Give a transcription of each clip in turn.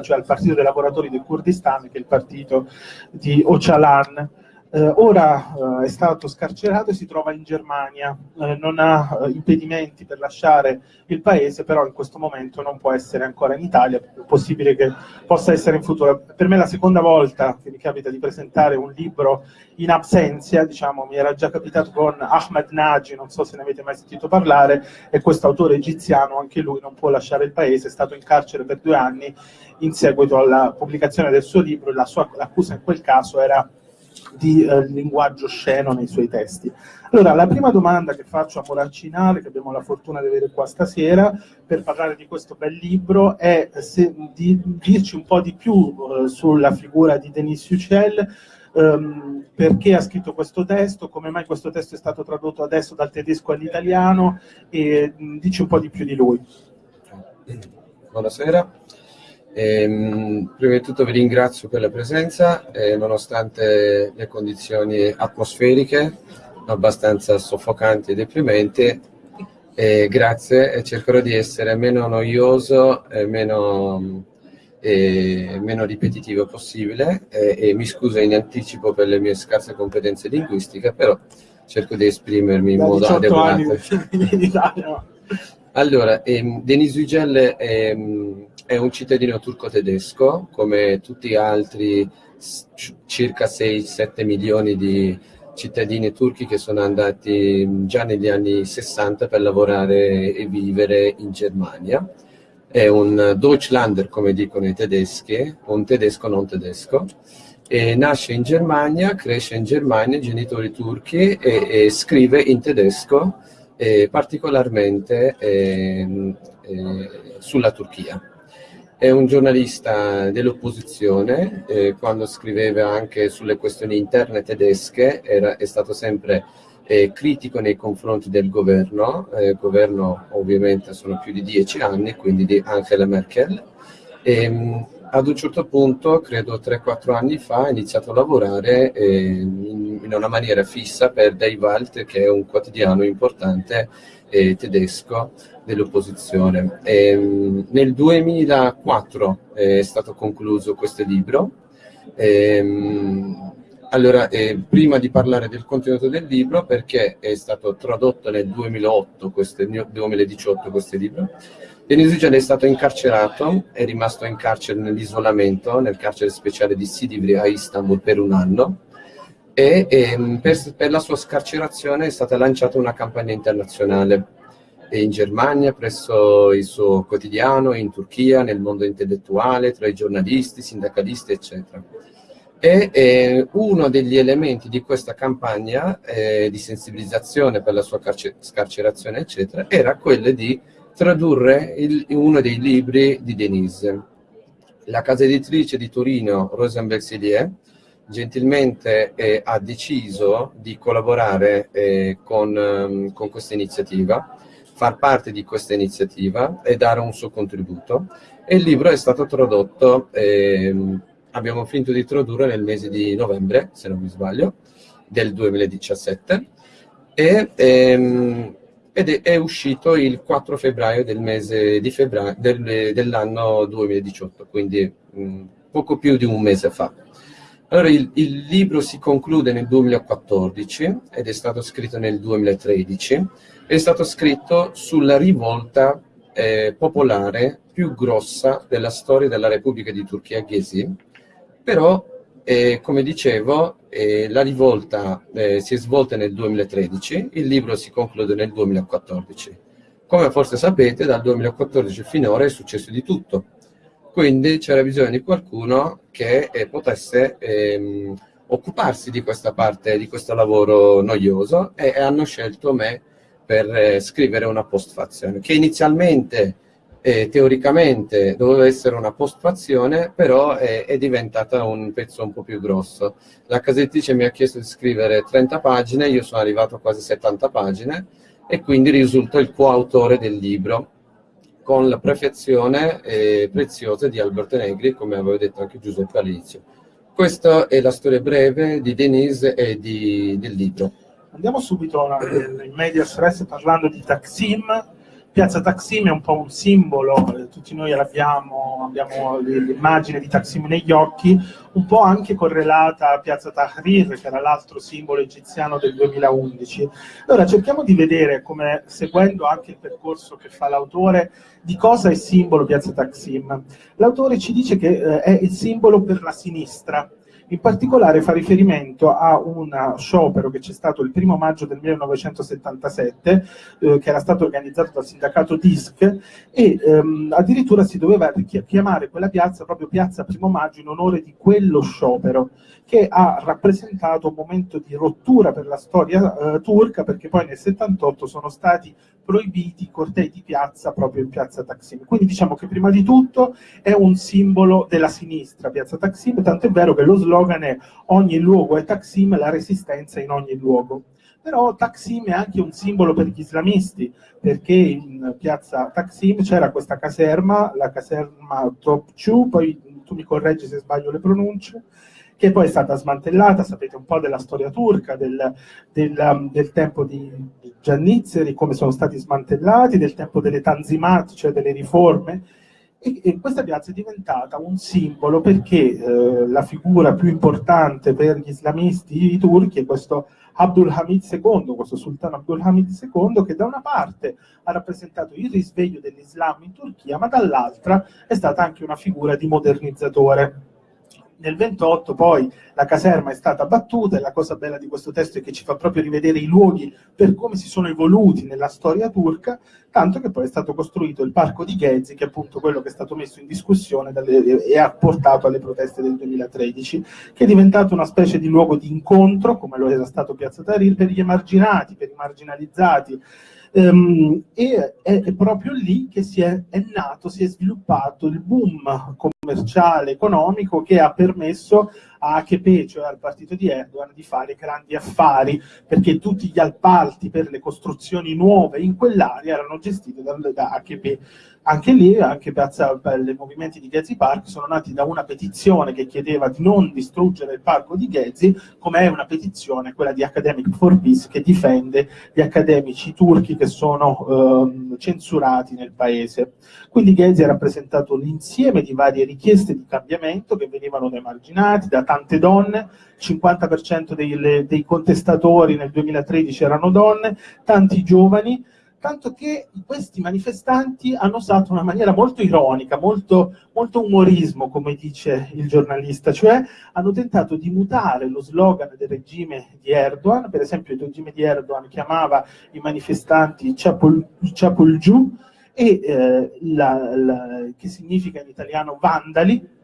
cioè al Partito dei Lavoratori del Kurdistan, che è il partito di Öcalan. Eh, ora eh, è stato scarcerato e si trova in Germania, eh, non ha eh, impedimenti per lasciare il paese, però in questo momento non può essere ancora in Italia, è possibile che possa essere in futuro. Per me è la seconda volta che mi capita di presentare un libro in absenza, diciamo, mi era già capitato con Ahmed Nagy, non so se ne avete mai sentito parlare, e questo autore egiziano, anche lui non può lasciare il paese, è stato in carcere per due anni in seguito alla pubblicazione del suo libro, l'accusa in quel caso era di eh, linguaggio sceno nei suoi testi. Allora, la prima domanda che faccio a Moraccinale, che abbiamo la fortuna di avere qua stasera, per parlare di questo bel libro, è se, di dirci un po' di più eh, sulla figura di Denis Yücel, ehm, perché ha scritto questo testo, come mai questo testo è stato tradotto adesso dal tedesco all'italiano e mh, dici un po' di più di lui. Buonasera. Ehm, prima di tutto vi ringrazio per la presenza, eh, nonostante le condizioni atmosferiche abbastanza soffocanti e deprimenti. Eh, grazie e cercherò di essere meno noioso e meno, eh, meno ripetitivo possibile e mi scuso in anticipo per le mie scarse competenze linguistiche, però cerco di esprimermi in da modo adeguato. allora, ehm, Denis Ugel ehm, è un cittadino turco-tedesco, come tutti gli altri circa 6-7 milioni di cittadini turchi che sono andati già negli anni 60 per lavorare e vivere in Germania. È un Deutschlander, come dicono i tedeschi, un tedesco non tedesco. E nasce in Germania, cresce in Germania, genitori turchi e, e scrive in tedesco, eh, particolarmente eh, eh, sulla Turchia. È un giornalista dell'opposizione, eh, quando scriveva anche sulle questioni interne tedesche era, è stato sempre eh, critico nei confronti del governo, eh, governo ovviamente sono più di dieci anni, quindi di Angela Merkel. E, ehm, ad un certo punto, credo 3-4 anni fa, ha iniziato a lavorare eh, in, in, una maniera fissa per Die Welt, che è un quotidiano importante eh, tedesco dell'opposizione. nel 2004 è stato concluso questo libro. Ehm, allora, eh, prima di parlare del contenuto del libro, perché è stato tradotto nel 2008, questo, 2018 questo libro, Denis Yücel è stato incarcerato, è rimasto in carcere nell'isolamento, nel carcere speciale di Sidivri a Istanbul per un anno, e, e ehm, per, per, la sua scarcerazione è stata lanciata una campagna internazionale in Germania presso il suo quotidiano, in Turchia, nel mondo intellettuale, tra i giornalisti, sindacalisti, eccetera. E eh, uno degli elementi di questa campagna eh, di sensibilizzazione per la sua scarcerazione, eccetera, era quello di tradurre il, uno dei libri di Denise. La casa editrice di Torino, Rosenberg Selier, gentilmente eh, ha deciso di collaborare eh, con, um, con questa iniziativa, far parte di questa iniziativa e dare un suo contributo. E il libro è stato tradotto, eh, abbiamo finito di tradurre nel mese di novembre, se non mi sbaglio, del 2017, e, ehm, ed è, è, uscito il 4 febbraio del mese di febbraio del, dell'anno 2018, quindi mh, poco più di un mese fa. Allora, il, il, libro si conclude nel 2014 ed è stato scritto nel 2013. È stato scritto sulla rivolta eh, popolare più grossa della storia della Repubblica di Turchia Gezi, però, eh, come dicevo, eh, la rivolta eh, si è svolta nel 2013, il libro si conclude nel 2014. Come forse sapete, dal 2014 finora è successo di tutto quindi c'era bisogno di qualcuno che eh, potesse ehm, occuparsi di questa parte, di questo lavoro noioso e, e hanno scelto me per eh, scrivere una postfazione, che inizialmente eh, teoricamente doveva essere una postfazione, però è, è, diventata un pezzo un po' più grosso. La casettice mi ha chiesto di scrivere 30 pagine, io sono arrivato a quasi 70 pagine e quindi risulto il coautore del libro con la prefazione eh, preziosa di Alberto Negri, come aveva detto anche Giuseppe all'inizio. Questa è la storia breve di Denise e di, del libro. Andiamo subito in media stress parlando di Taksim, Piazza Taksim è un po' un simbolo, eh, tutti noi abbiamo, abbiamo l'immagine di Taksim negli occhi, un po' anche correlata a Piazza Tahrir, che era l'altro simbolo egiziano del 2011. Allora cerchiamo di vedere, come, seguendo anche il percorso che fa l'autore, di cosa è simbolo Piazza Taksim. L'autore ci dice che eh, è il simbolo per la sinistra, in particolare fa riferimento a un sciopero che c'è stato il primo maggio del 1977, eh, che era stato organizzato dal sindacato DISC, e ehm, addirittura si doveva chiamare quella piazza proprio Piazza Primo Maggio in onore di quello sciopero, che ha rappresentato un momento di rottura per la storia eh, turca, perché poi nel 78 sono stati proibiti i cortei di piazza proprio in piazza Taksim. Quindi diciamo che prima di tutto è un simbolo della sinistra, piazza Taksim, tanto è vero che lo slogan è ogni luogo è Taksim, la resistenza in ogni luogo. Però Taksim è anche un simbolo per gli islamisti, perché in piazza Taksim c'era questa caserma, la caserma Topçu, poi tu mi correggi se sbaglio le pronunce, che poi è stata smantellata, sapete un po' della storia turca, del, del, um, del tempo di, Giannizzeri, come sono stati smantellati, del tempo delle tanzimat, cioè delle riforme, e, e, questa piazza è diventata un simbolo perché eh, la figura più importante per gli islamisti turchi è questo Abdul Hamid II, questo sultano Abdul Hamid II, che da una parte ha rappresentato il risveglio dell'Islam in Turchia, ma dall'altra è stata anche una figura di modernizzatore nel 28 poi la caserma è stata battuta e la cosa bella di questo testo è che ci fa proprio rivedere i luoghi per come si sono evoluti nella storia turca, tanto che poi è stato costruito il parco di Ghezi, che è appunto quello che è stato messo in discussione dalle, e ha portato alle proteste del 2013, che è diventato una specie di luogo di incontro, come lo era stato Piazza Tahrir, per gli emarginati, per i marginalizzati, Um, e è, è, proprio lì che si è, è, nato, si è sviluppato il boom commerciale, economico che ha permesso a AKP, cioè al partito di Erdogan, di fare grandi affari, perché tutti gli appalti per le costruzioni nuove in quell'area erano gestiti da, da AKP. Anche lì, anche piazza, i movimenti di Gezi Park sono nati da una petizione che chiedeva di non distruggere il parco di Gezi, come è una petizione, quella di Academic for Peace, che difende gli accademici turchi che sono eh, censurati nel paese. Quindi Gezi ha rappresentato l'insieme di varie richieste di cambiamento che venivano da emarginati, da tante donne, il 50% dei, dei contestatori nel 2013 erano donne, tanti giovani, tanto che questi manifestanti hanno usato una maniera molto ironica, molto, molto, umorismo, come dice il giornalista, cioè hanno tentato di mutare lo slogan del regime di Erdogan, per esempio il regime di Erdogan chiamava i manifestanti Ciapolgiù, e eh, la, la, che significa in italiano vandali,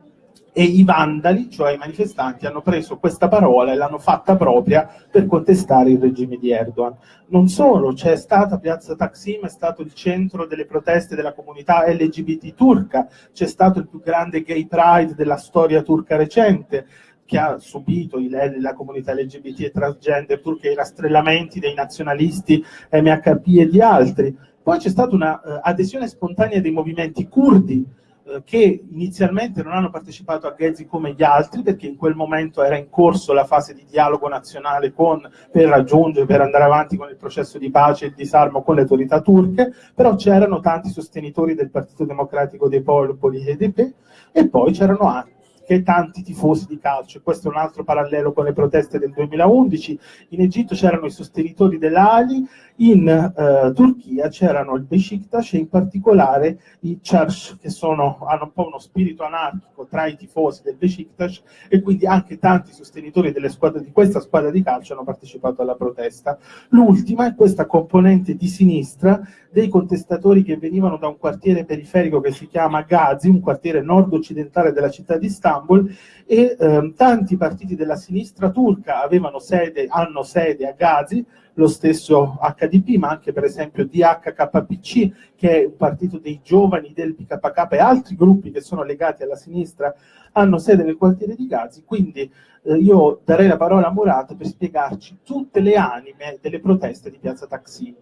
e i vandali, cioè i manifestanti, hanno preso questa parola e l'hanno fatta propria per contestare il regime di Erdogan. Non solo, c'è stata Piazza Taksim, è stato il centro delle proteste della comunità LGBT turca, c'è stato il più grande gay pride della storia turca recente, che ha subito i, la comunità LGBT e transgender turca, i rastrellamenti dei nazionalisti MHP e di altri. Poi c'è stata un'adesione uh, spontanea dei movimenti curdi, eh, che inizialmente non hanno partecipato a Ghezi come gli altri perché in quel momento era in corso la fase di dialogo nazionale con, per raggiungere, per andare avanti con il processo di pace e disarmo con le autorità turche, però c'erano tanti sostenitori del Partito Democratico dei Popoli EDP e poi c'erano anche che tanti tifosi di calcio. Questo è un altro parallelo con le proteste del 2011. In Egitto c'erano i sostenitori dell'Ali, in eh, Turchia c'erano il Besiktas e in particolare i Charsh, che sono, hanno un po' uno spirito anarchico tra i tifosi del Besiktas e quindi anche tanti sostenitori squadre, di questa squadra di calcio hanno partecipato alla protesta. L'ultima è questa componente di sinistra dei contestatori che venivano da un quartiere periferico che si chiama Gazi, un quartiere nord-occidentale della città di Istanbul, e ehm, tanti partiti della sinistra turca avevano sede, hanno sede a Gazi, lo stesso HDP, ma anche per esempio DHKPC, che è un partito dei giovani del PKK e altri gruppi che sono legati alla sinistra, hanno sede nel quartiere di Gazi, quindi eh, io darei la parola a Murat per spiegarci tutte le anime delle proteste di Piazza Taksim.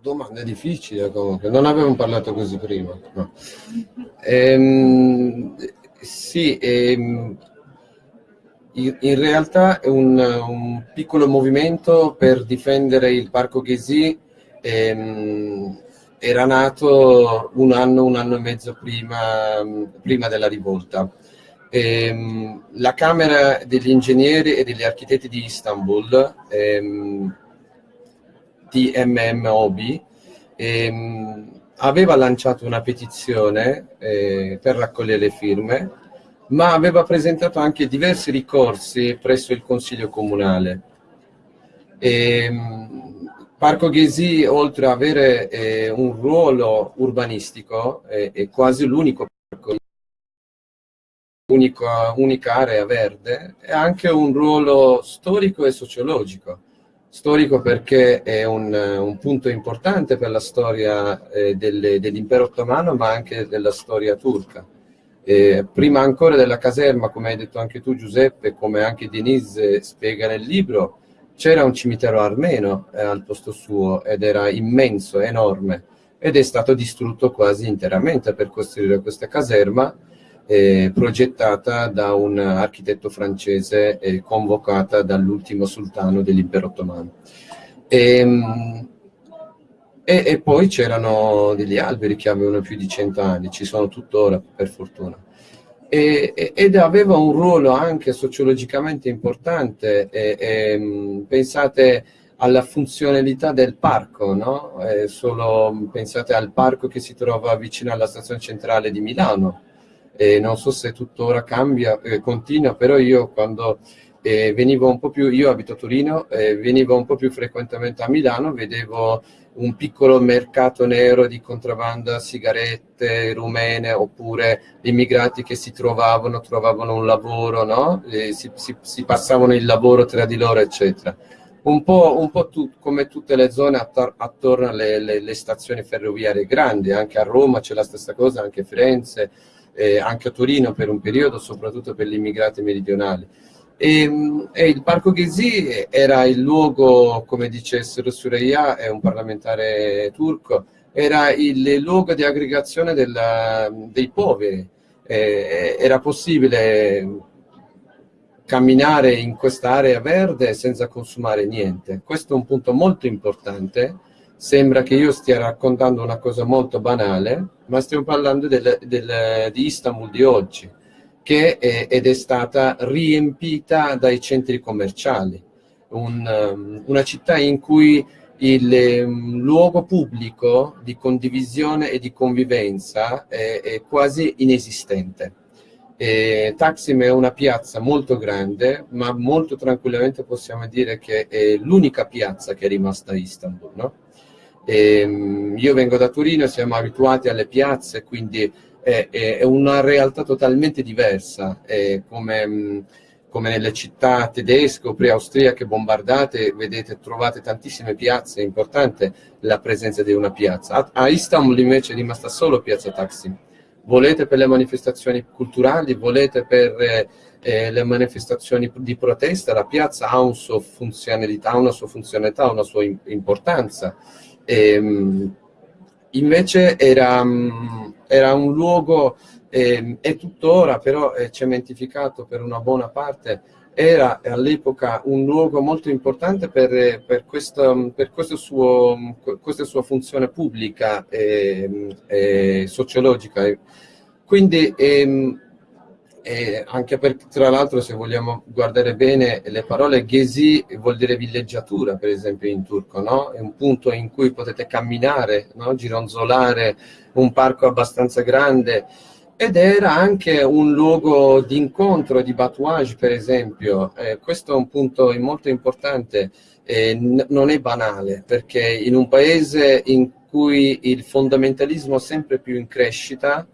Domanda difficile comunque, non avevamo parlato così prima. No. Ehm, sì, ehm, in realtà è un, un, piccolo movimento per difendere il parco Ghesi ehm, era nato un anno, un anno e mezzo prima, prima della rivolta. Ehm, la Camera degli Ingegneri e degli Architetti di Istanbul, ehm, TMMOB, ehm, aveva lanciato una petizione eh, per raccogliere le firme, ma aveva presentato anche diversi ricorsi presso il Consiglio Comunale. Ehm, Parco Ghesi, oltre ad avere eh, un ruolo urbanistico, eh, è quasi l'unico parco, unica, area verde, è anche un ruolo storico e sociologico. Storico perché è un, un punto importante per la storia eh, dell'impero ottomano, ma anche della storia turca. Eh, prima ancora della caserma, come hai detto anche tu Giuseppe, come anche Denise spiega nel libro, c'era un cimitero armeno eh, al posto suo ed era immenso, enorme, ed è stato distrutto quasi interamente per costruire questa caserma eh, progettata da un architetto francese e convocata dall'ultimo sultano dell'impero ottomano. E, ehm, e, e poi c'erano degli alberi che avevano più di cento anni, ci sono tuttora per fortuna e, ed aveva un ruolo anche sociologicamente importante. E, pensate alla funzionalità del parco, no? solo pensate al parco che si trova vicino alla stazione centrale di Milano. E non so se tuttora cambia, eh, continua, però io quando eh, venivo un po' più, io abito a Torino, eh, venivo un po' più frequentemente a Milano, vedevo un piccolo mercato nero di contrabbanda, sigarette rumene oppure immigrati che si trovavano, trovavano un lavoro, no? si, si, si, passavano il lavoro tra di loro, eccetera. Un po', un po tu, come tutte le zone attor attorno alle, alle, alle stazioni ferroviarie grandi, anche a Roma c'è la stessa cosa, anche Firenze, eh, anche a Torino per un periodo, soprattutto per gli immigrati meridionali. E, e, il Parco Gezi era il luogo, come dicessero Sureyya, è un parlamentare turco, era il luogo di aggregazione della, dei poveri. Eh, era possibile camminare in quest'area verde senza consumare niente. Questo è un punto molto importante. Sembra che io stia raccontando una cosa molto banale, ma stiamo parlando del, del, di Istanbul di oggi che è, ed è stata riempita dai centri commerciali, un, um, una città in cui il um, luogo pubblico di condivisione e di convivenza è, è quasi inesistente. E Taksim è una piazza molto grande, ma molto tranquillamente possiamo dire che è l'unica piazza che è rimasta a Istanbul. No? E, um, io vengo da Torino, siamo abituati alle piazze, quindi è, è una realtà totalmente diversa, come, come, nelle città tedesche o pre-austriache bombardate, vedete, trovate tantissime piazze, è importante la presenza di una piazza. A, a Istanbul invece è rimasta solo piazza Taksim. Volete per le manifestazioni culturali, volete per eh, le manifestazioni di protesta, la piazza ha, un funzionalità, una sua funzionalità, una sua importanza. E, ehm, invece era, era un luogo, eh, è tuttora però è cementificato per una buona parte, era all'epoca un luogo molto importante per, per, questo, per questo suo, questa sua funzione pubblica e, e sociologica. Quindi ehm, e anche perché tra l'altro se vogliamo guardare bene le parole Gezi vuol dire villeggiatura per esempio in turco, no? è un punto in cui potete camminare, no? gironzolare, un parco abbastanza grande ed era anche un luogo di incontro, di batouage per esempio, eh, questo è un punto molto importante, eh, non è banale perché in un paese in cui il fondamentalismo è sempre più in crescita,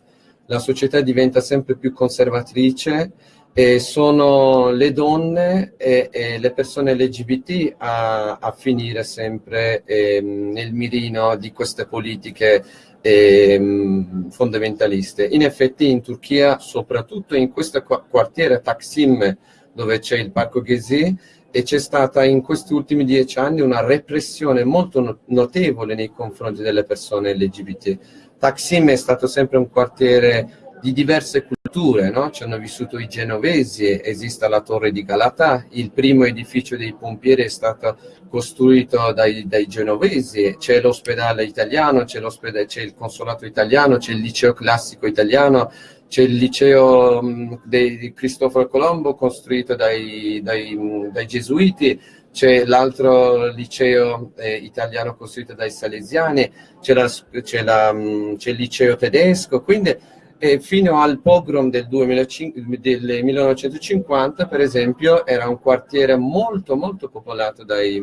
la società diventa sempre più conservatrice e sono le donne e, e le persone LGBT a, a finire sempre eh, nel mirino di queste politiche eh, fondamentaliste. In effetti in Turchia, soprattutto in questo quartiere Taksim, dove c'è il Parco Gezi, c'è stata in questi ultimi dieci anni una repressione molto notevole nei confronti delle persone LGBT Taksim è stato sempre un quartiere di diverse culture, no? ci hanno vissuto i genovesi, esiste la torre di Galata, il primo edificio dei pompieri è stato costruito dai, dai genovesi, c'è l'ospedale italiano, c'è, il consolato italiano, c'è il liceo classico italiano, c'è il liceo di Cristoforo Colombo costruito dai, dai, dai gesuiti, c'è l'altro liceo eh, italiano costruito dai salesiani, c'è il liceo tedesco, quindi eh, fino al pogrom del, 2005, del 1950, per esempio, era un quartiere molto molto popolato dai,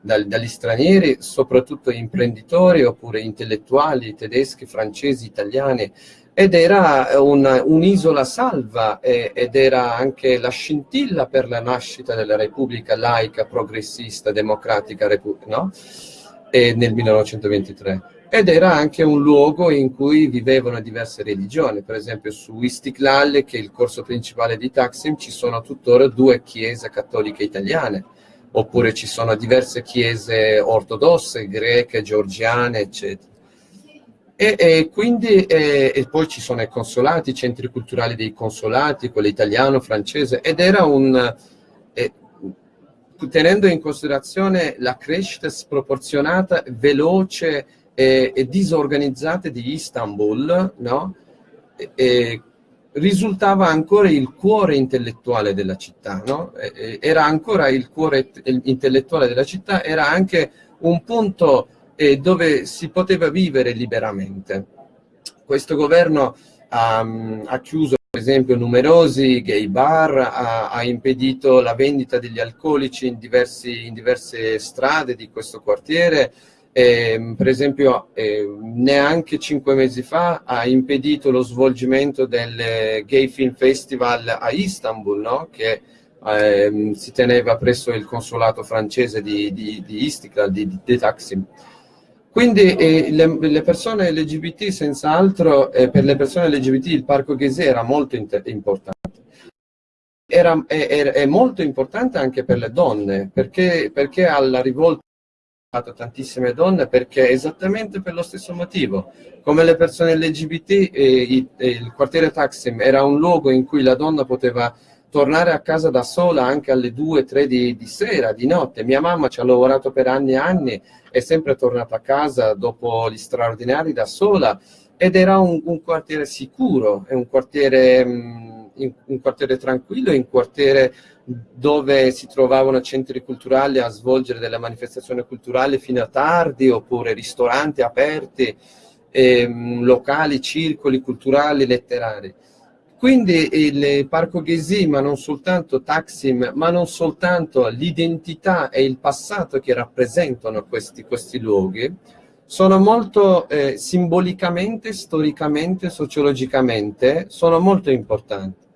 dal, dagli stranieri, soprattutto imprenditori oppure intellettuali tedeschi, francesi, italiani, ed era un'isola un salva eh, ed era anche la scintilla per la nascita della Repubblica laica, progressista, democratica no? e nel 1923. Ed era anche un luogo in cui vivevano diverse religioni, per esempio su Istiklal, che è il corso principale di Taksim, ci sono tuttora due chiese cattoliche italiane, oppure ci sono diverse chiese ortodosse, greche, georgiane, eccetera. E, e quindi e, e poi ci sono i consolati, i centri culturali dei consolati, quello italiano, francese, ed era un... Eh, tenendo in considerazione la crescita sproporzionata, veloce e, e disorganizzata di Istanbul, no? E, risultava ancora il cuore intellettuale della città, no? era ancora il cuore intellettuale della città, era anche un punto e dove si poteva vivere liberamente. Questo governo um, ha chiuso per esempio numerosi gay bar, ha, ha, impedito la vendita degli alcolici in, diversi, in diverse strade di questo quartiere, eh, per esempio eh, neanche cinque mesi fa ha impedito lo svolgimento del Gay Film Festival a Istanbul, no? che eh, si teneva presso il consolato francese di, di, di Istiklal, di, di Taksim. Quindi eh, le, le, persone LGBT, senz'altro, eh, per le persone LGBT il Parco Ghese era molto importante. Era, è, è, molto importante anche per le donne, perché, perché alla rivolta tantissime donne perché esattamente per lo stesso motivo. Come le persone LGBT, eh, il quartiere Taksim era un luogo in cui la donna poteva tornare a casa da sola anche alle 2-3 di, di, sera, di notte. Mia mamma ci ha lavorato per anni e anni, è sempre tornata a casa dopo gli straordinari da sola ed era un, un quartiere sicuro, è un quartiere, mm, un quartiere tranquillo, un quartiere dove si trovavano centri culturali a svolgere delle manifestazioni culturali fino a tardi, oppure ristoranti aperti, ehm, locali, circoli culturali, letterari. Quindi il Parco Ghesi, ma non soltanto Taksim, ma non soltanto l'identità e il passato che rappresentano questi, questi luoghi, sono molto eh, simbolicamente, storicamente, sociologicamente, sono molto importanti.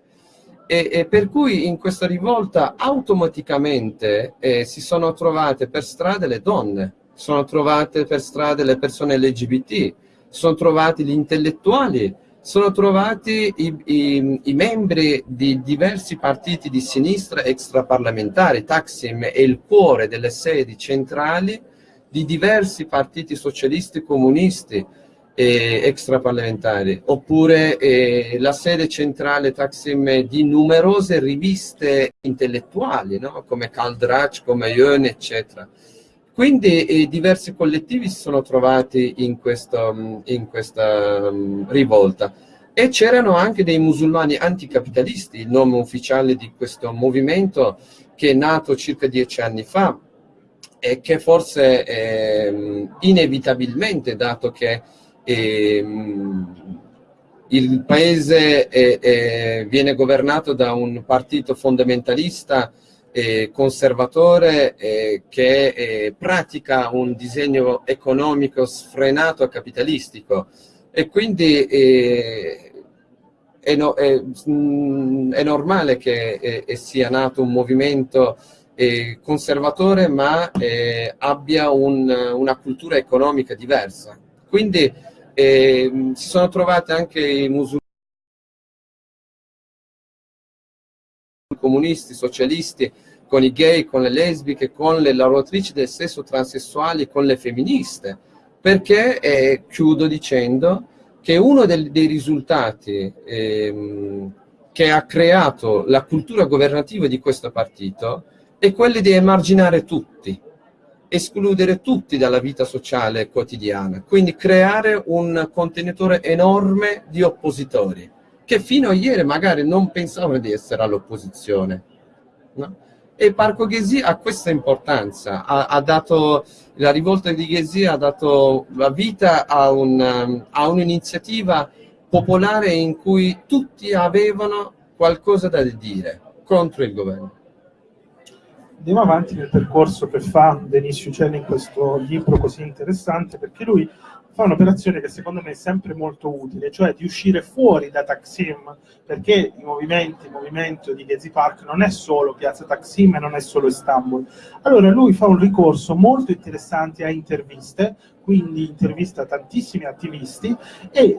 E, e, per cui in questa rivolta automaticamente eh, si sono trovate per strade le donne, sono trovate per strade le persone LGBT, sono trovati gli intellettuali, sono trovati i, i, i, membri di diversi partiti di sinistra extraparlamentari. Taksim è il cuore delle sedi centrali di diversi partiti socialisti comunisti eh, extraparlamentari, oppure eh, la sede centrale Taksim di numerose riviste intellettuali, no? come Kaldrach, come Yön, eccetera. Quindi eh, diversi collettivi si sono trovati in, questo, in questa um, rivolta. E c'erano anche dei musulmani anticapitalisti, il nome ufficiale di questo movimento che è nato circa dieci anni fa e che forse eh, inevitabilmente, dato che eh, il paese è, è, viene governato da un partito fondamentalista eh, conservatore eh, che eh, pratica un disegno economico sfrenato e capitalistico e quindi eh, è, no, è, mm, è, normale che eh, sia nato un movimento eh, conservatore ma abbia un, una cultura economica diversa. Quindi si sono trovati anche i musulmani comunisti, socialisti, con i gay, con le lesbiche, con le lavoratrici del sesso transessuali, con le femministe, perché, eh, chiudo dicendo, che uno del, dei risultati ehm, che ha creato la cultura governativa di questo partito è quello di emarginare tutti, escludere tutti dalla vita sociale quotidiana, quindi creare un contenitore enorme di oppositori che fino a ieri magari non pensavano di essere all'opposizione. No? E Parco Ghesi ha questa importanza, ha, ha, dato, la rivolta di Ghesi ha dato la vita a, un, a un'iniziativa popolare in cui tutti avevano qualcosa da dire contro il governo andiamo avanti nel percorso che fa Denis Uccelli in questo libro così interessante, perché lui fa un'operazione che secondo me è sempre molto utile, cioè di uscire fuori da Taksim, perché i movimenti, il movimento di Gezi Park non è solo Piazza Taksim e non è solo Istanbul. Allora lui fa un ricorso molto interessante a interviste, quindi intervista tantissimi attivisti e eh,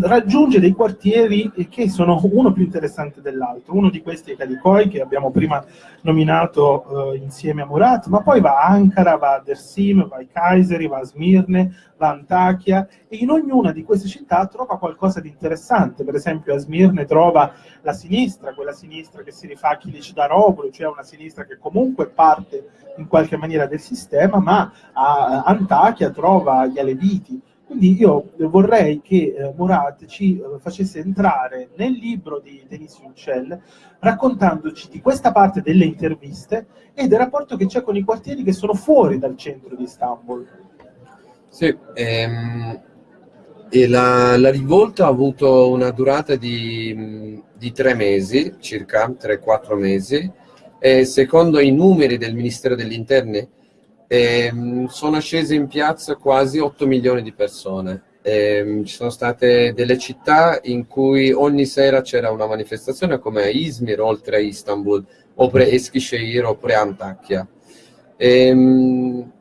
raggiunge dei quartieri che sono uno più interessante dell'altro. Uno di questi è Kalikoi, che abbiamo prima nominato eh, insieme a Murat, ma poi va a Ankara, va a Dersim, va a Kayseri, va a Smirne, va a Antakya e in ognuna di queste città trova qualcosa di interessante. Per esempio a Smirne trova la sinistra, quella sinistra che si rifà a Kilic Daropolo, cioè una sinistra che comunque parte in qualche maniera del sistema, ma a Antakya trova gli Aleviti. Quindi io vorrei che eh, Murat ci eh, facesse entrare nel libro di Denis Yücel raccontandoci di questa parte delle interviste e del rapporto che c'è con i quartieri che sono fuori dal centro di Istanbul. Sì, ehm, la, la, rivolta ha avuto una durata di, di tre mesi, circa 3-4 mesi, e secondo i numeri del Ministero degli Interni ehm, sono scese in piazza quasi 8 milioni di persone. Ehm, ci sono state delle città in cui ogni sera c'era una manifestazione come Izmir, oltre a Istanbul, oppure Eskişehir, oppure Antakya. Ehm,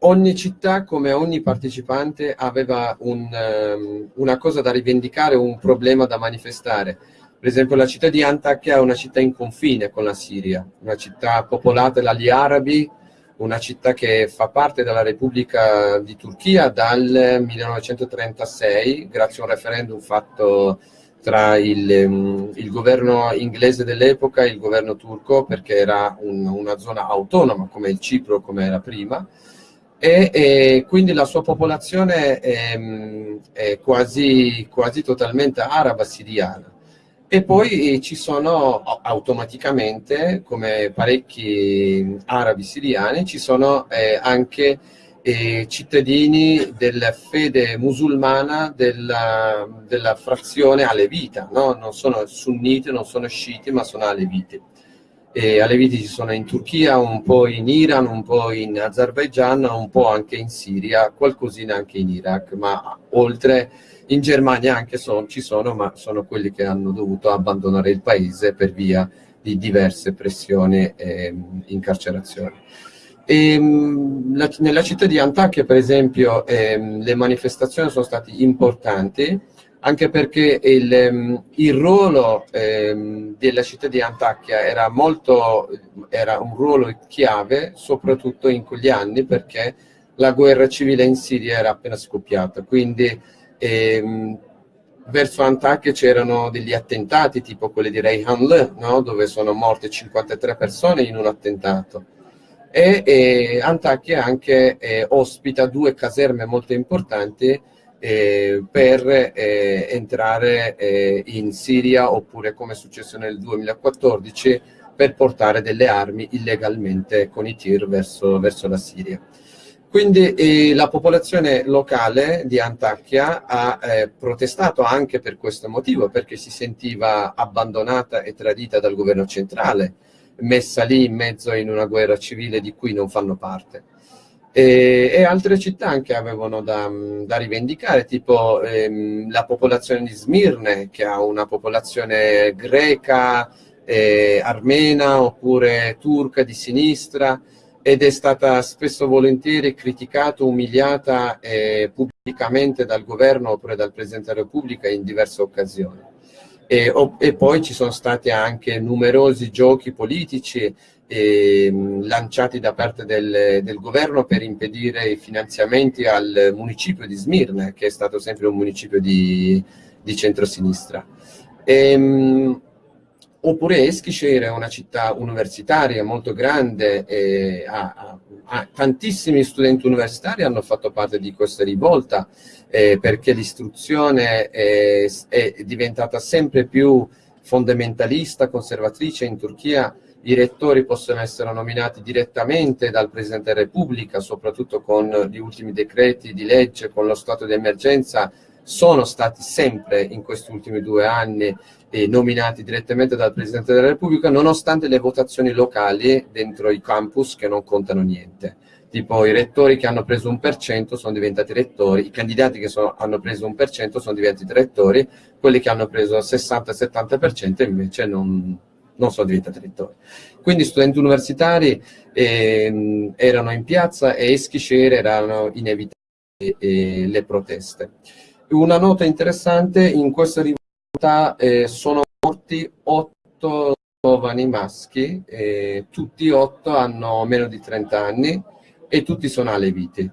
ogni città, come ogni partecipante, aveva un, una cosa da rivendicare, un problema da manifestare. Per esempio la città di Antakya è una città in confine con la Siria, una città popolata dagli arabi, una città che fa parte della Repubblica di Turchia dal 1936, grazie a un referendum fatto tra il, um, il governo inglese dell'epoca e il governo turco, perché era un, una zona autonoma come il Cipro, come era prima, e, e quindi la sua popolazione è, è quasi, quasi totalmente araba siriana e poi ci sono automaticamente, come parecchi arabi siriani, ci sono eh, anche eh, cittadini della fede musulmana della, della frazione alevita, no? non sono sunniti, non sono sciiti, ma sono aleviti. E aleviti ci sono in Turchia, un po' in Iran, un po' in Azerbaijan, un po' anche in Siria, qualcosina anche in Iraq, ma oltre in Germania anche son, ci sono, ma sono quelli che hanno dovuto abbandonare il paese per via di diverse pressioni e incarcerazioni. E, ehm, la, nella città di Antakya, per esempio, ehm, le manifestazioni sono state importanti, anche perché il, ehm, il ruolo ehm, della città di Antakya era, molto, era un ruolo chiave, soprattutto in quegli anni, perché la guerra civile in Siria era appena scoppiata, quindi ehm, verso Antakya c'erano degli attentati tipo quelli di Reyhanlı, no? dove sono morte 53 persone in un attentato. E, e Antakya anche eh, ospita due caserme molto importanti eh, per eh, entrare eh, in Siria oppure come è successo nel 2014 per portare delle armi illegalmente con i tir verso, verso la Siria. Quindi eh, la popolazione locale di Antakya ha eh, protestato anche per questo motivo, perché si sentiva abbandonata e tradita dal governo centrale, messa lì in mezzo in una guerra civile di cui non fanno parte. E, e altre città anche avevano da, da rivendicare, tipo ehm, la popolazione di Smirne, che ha una popolazione greca, eh, armena oppure turca di sinistra, ed è stata spesso volentieri criticata, umiliata eh, pubblicamente dal governo oppure dal Presidente della Repubblica in diverse occasioni. E, o, e, poi ci sono stati anche numerosi giochi politici eh, lanciati da parte del, del, governo per impedire i finanziamenti al municipio di Smirne, che è stato sempre un municipio di, di centrosinistra. Ehm, oppure Eskisher è una città universitaria molto grande, e ha, ha, ha, tantissimi studenti universitari hanno fatto parte di questa rivolta eh, perché l'istruzione è, è diventata sempre più fondamentalista, conservatrice in Turchia i rettori possono essere nominati direttamente dal Presidente della Repubblica, soprattutto con gli ultimi decreti di legge, con lo stato di emergenza, sono stati sempre in questi ultimi due anni eh, nominati direttamente dal Presidente della Repubblica, nonostante le votazioni locali dentro i campus che non contano niente. Tipo i rettori che hanno preso un per cento sono diventati rettori, i candidati che sono, hanno preso un per cento sono diventati rettori, quelli che hanno preso 60-70% invece non, non sono diventati rettori. Quindi studenti universitari eh, erano in piazza e Eschiscere erano inevitabili eh, le proteste. Una nota interessante, in questa rivolta eh, sono morti otto giovani maschi, tutti otto hanno meno di 30 anni e tutti sono aleviti.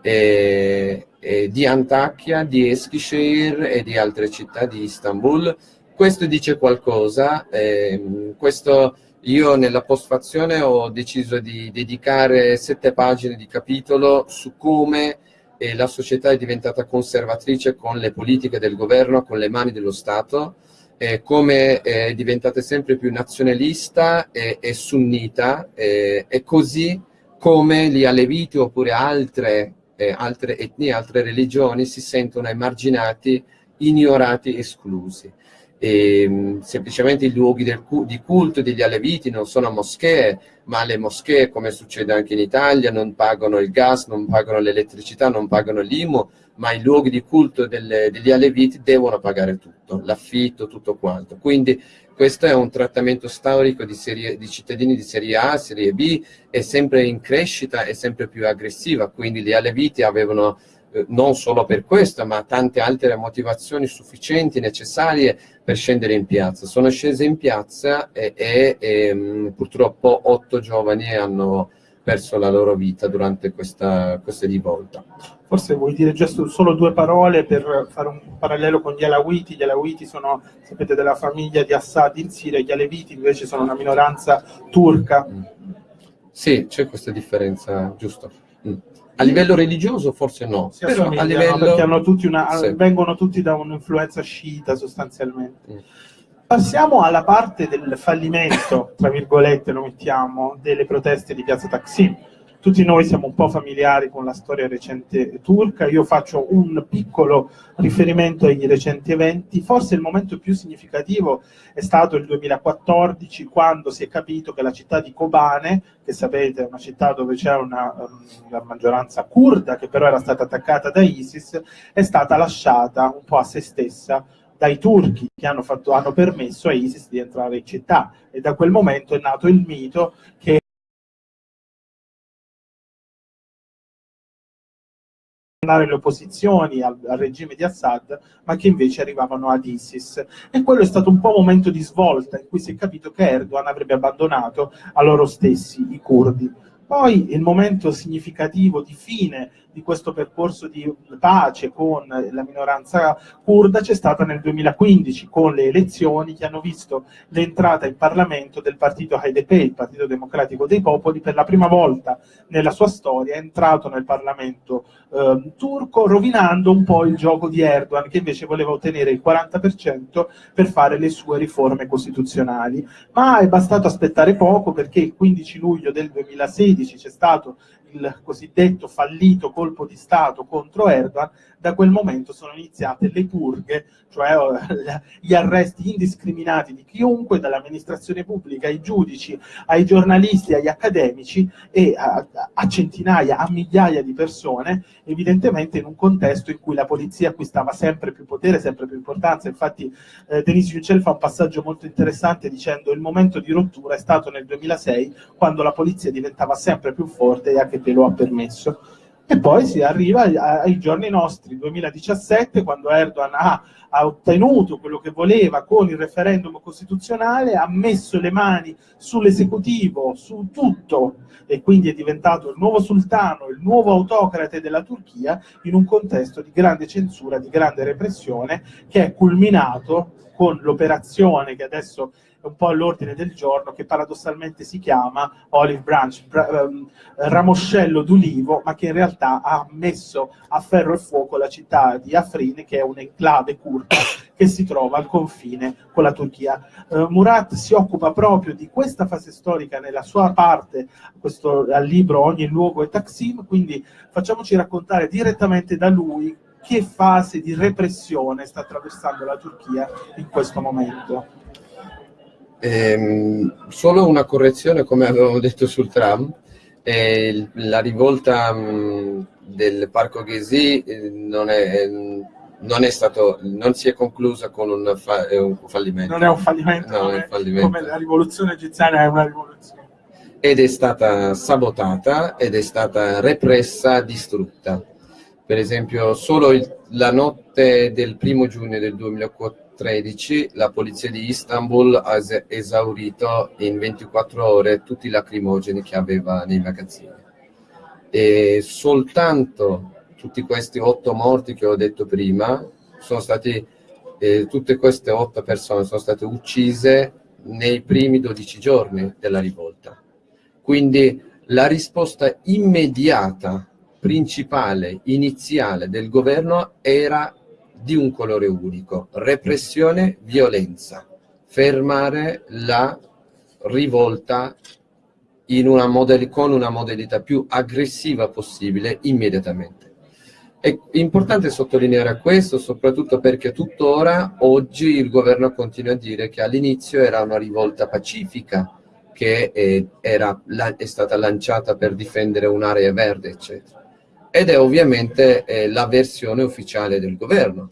E, e di Antakya, di Eskişehir e di altre città di Istanbul questo dice qualcosa, eh, questo io nella postfazione ho deciso di dedicare sette pagine di capitolo su come eh, la società è diventata conservatrice con le politiche del governo, con le mani dello Stato, eh, come è diventata sempre più nazionalista e, e sunnita, e così come gli aleviti oppure altre, eh, altre etnie, altre religioni si sentono emarginati, ignorati, esclusi e, ehm, semplicemente i luoghi del, di culto degli aleviti non sono moschee, ma le moschee, come succede anche in Italia, non pagano il gas, non pagano l'elettricità, non pagano l'IMU, ma i luoghi di culto delle, degli aleviti devono pagare tutto, l'affitto, tutto quanto. Quindi questo è un trattamento storico di, serie, di, cittadini di serie A, serie B, è sempre in crescita, è sempre più aggressiva, quindi gli aleviti avevano eh, non solo per questo, ma tante altre motivazioni sufficienti, necessarie per scendere in piazza. Sono scese in piazza e, e, e mm, purtroppo otto giovani hanno perso la loro vita durante questa, questa rivolta. Forse vuoi dire giusto solo due parole per fare un parallelo con gli Alawiti. Gli Alawiti sono, sapete, della famiglia di Assad in Siria, gli Aleviti invece sono una minoranza turca. Mm. Sì, c'è questa differenza, giusto. Mm. A livello religioso forse no, si però a livello... perché tutti una, sì. vengono tutti da un'influenza sciita sostanzialmente. Mm. Passiamo alla parte del fallimento, tra virgolette lo mettiamo, delle proteste di Piazza Taksim tutti noi siamo un po' familiari con la storia recente turca, io faccio un piccolo riferimento ai recenti eventi, forse il momento più significativo è stato il 2014 quando si è capito che la città di Kobane, che sapete è una città dove c'è una, una maggioranza kurda che però era stata attaccata da ISIS, è stata lasciata un po' a se stessa dai turchi che hanno, fatto, hanno, permesso a ISIS di entrare in città. E da quel momento è nato il mito che le opposizioni al, al, regime di Assad, ma che invece arrivavano ad ISIS. E quello è stato un po' un momento di svolta in cui si è capito che Erdogan avrebbe abbandonato a loro stessi i curdi. Poi il momento significativo di fine di questo percorso di pace con la minoranza kurda c'è stata nel 2015 con le elezioni che hanno visto l'entrata in Parlamento del partito HDP, il Partito Democratico dei Popoli, per la prima volta nella sua storia è entrato nel Parlamento eh, turco rovinando un po' il gioco di Erdogan che invece voleva ottenere il 40% per fare le sue riforme costituzionali. Ma è bastato aspettare poco perché il 15 luglio del 2016 c'è stato il cosiddetto fallito colpo di Stato contro Erdogan, da quel momento sono iniziate le purghe, cioè eh, gli arresti indiscriminati di chiunque, dall'amministrazione pubblica ai giudici, ai giornalisti, agli accademici e a, a, centinaia, a migliaia di persone, evidentemente in un contesto in cui la polizia acquistava sempre più potere, sempre più importanza. Infatti eh, Denis Yücel fa un passaggio molto interessante dicendo il momento di rottura è stato nel 2006, quando la polizia diventava sempre più forte e anche te lo ha permesso. E poi si arriva ai giorni nostri, 2017, quando Erdogan ha, ha, ottenuto quello che voleva con il referendum costituzionale, ha messo le mani sull'esecutivo, su tutto, e quindi è diventato il nuovo sultano, il nuovo autocrate della Turchia, in un contesto di grande censura, di grande repressione, che è culminato con l'operazione che adesso un po' all'ordine del giorno, che paradossalmente si chiama Olive Branch, um, ramoscello d'ulivo, ma che in realtà ha messo a ferro e fuoco la città di Afrin, che è un'enclave curda che si trova al confine con la Turchia. Uh, Murat si occupa proprio di questa fase storica nella sua parte, questo, al libro Ogni luogo è Taksim, quindi facciamoci raccontare direttamente da lui che fase di repressione sta attraversando la Turchia in questo momento. Ehm, solo una correzione, come avevamo detto sul tram, eh, la rivolta mh, mm, del Parco Ghesi eh, non, è, non, è stato, non si è conclusa con un, fa, un fallimento. Non è un fallimento, no, come, un fallimento. come la rivoluzione egiziana è una rivoluzione. Ed è stata sabotata ed è stata repressa, distrutta. Per esempio, solo il, la notte del primo giugno del 2004 2013 la polizia di Istanbul ha esaurito in 24 ore tutti i lacrimogeni che aveva nei magazzini. E soltanto tutti questi otto morti che ho detto prima, sono stati, eh, tutte queste otto persone sono state uccise nei primi 12 giorni della rivolta. Quindi la risposta immediata, principale, iniziale del governo era di un colore unico, repressione, violenza, fermare la rivolta una con una modalità più aggressiva possibile immediatamente. È importante sottolineare questo soprattutto perché tuttora oggi il governo continua a dire che all'inizio era una rivolta pacifica che è, era, è stata lanciata per difendere un'area verde eccetera ed è ovviamente eh, la versione ufficiale del governo,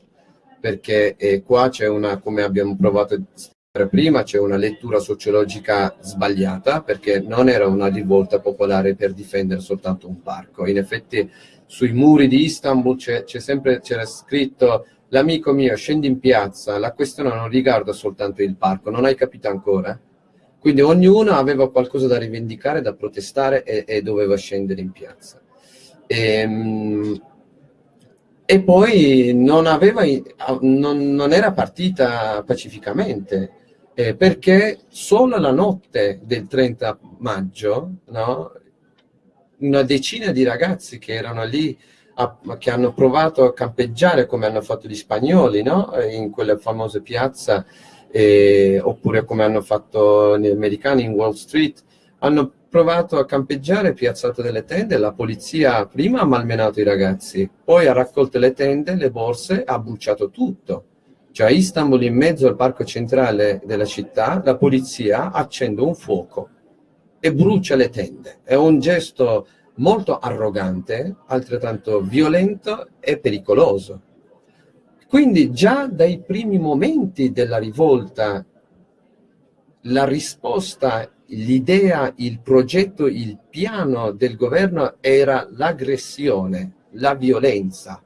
perché eh, qua c'è una, come abbiamo provato a dire prima, c'è una lettura sociologica sbagliata, perché non era una rivolta popolare per difendere soltanto un parco. In effetti sui muri di Istanbul c'era scritto l'amico mio scendi in piazza, la questione non riguarda soltanto il parco, non hai capito ancora? Quindi ognuno aveva qualcosa da rivendicare, da protestare e, e doveva scendere in piazza. E, ehm, e poi non, aveva, non, non era partita pacificamente, eh, perché solo la notte del 30 maggio no, una decina di ragazzi che erano lì, a, che hanno provato a campeggiare come hanno fatto gli spagnoli no, in quella famosa piazza, eh, oppure come hanno fatto gli americani in Wall Street, hanno provato a campeggiare, piazzato delle tende, la polizia prima ha malmenato i ragazzi, poi ha raccolto le tende, le borse, ha bruciato tutto. Cioè a Istanbul, in mezzo al parco centrale della città, la polizia accende un fuoco e brucia le tende. È un gesto molto arrogante, altrettanto violento e pericoloso. Quindi già dai primi momenti della rivolta la risposta l'idea, il progetto, il piano del governo era l'aggressione, la violenza.